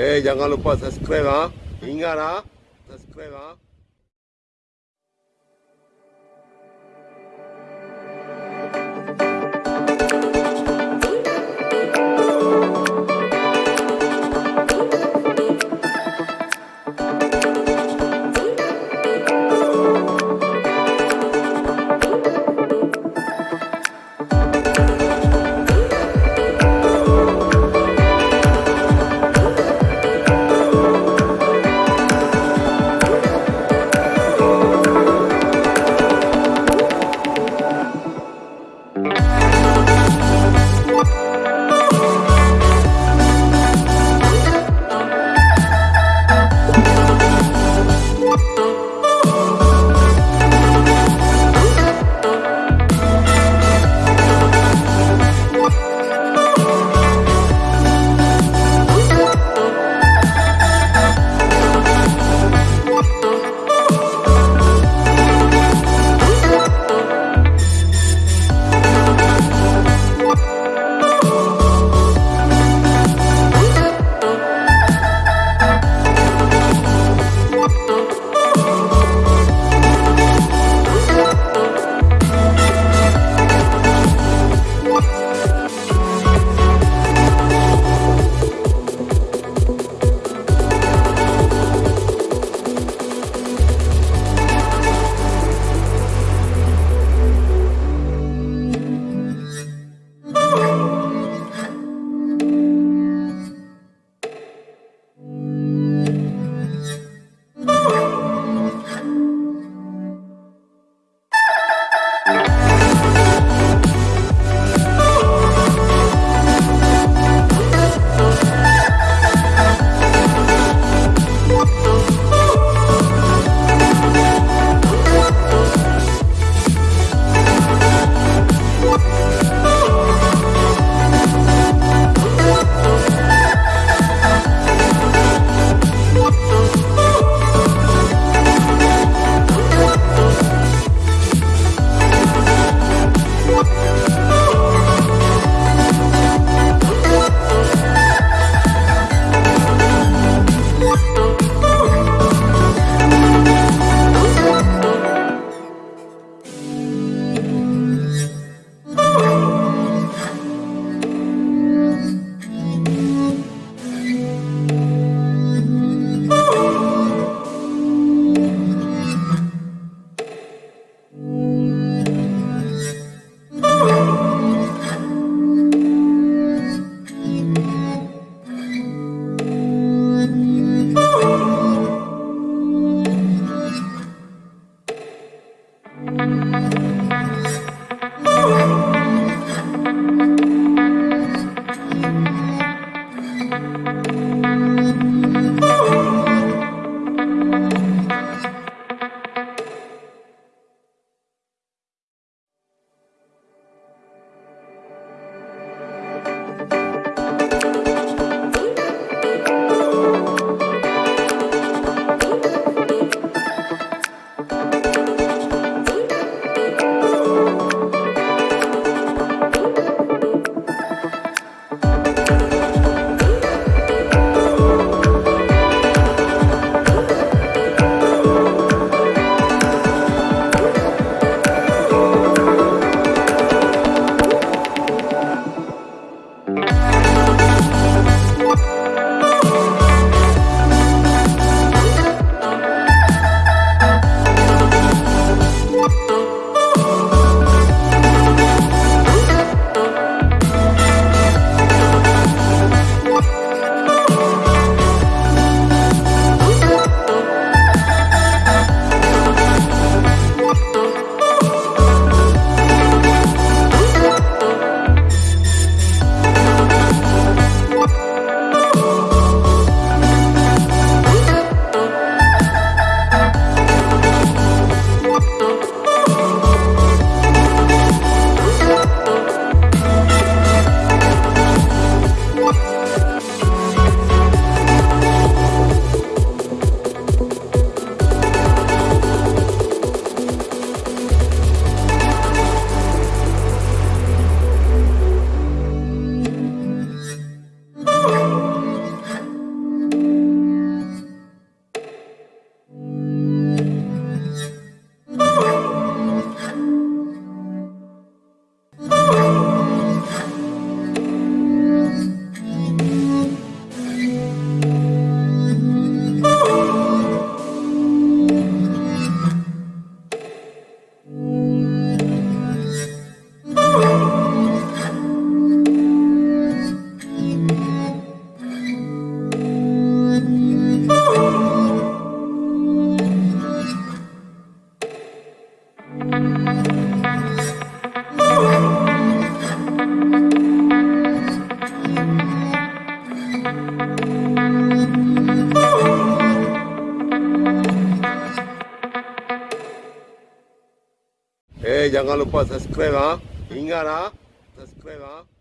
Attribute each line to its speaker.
Speaker 1: Eh jangan lupa subscribe ha. Ingat ha. Subscribe ha. Jangan lupa subscribe ha. Ingat ha. Subscribe ha.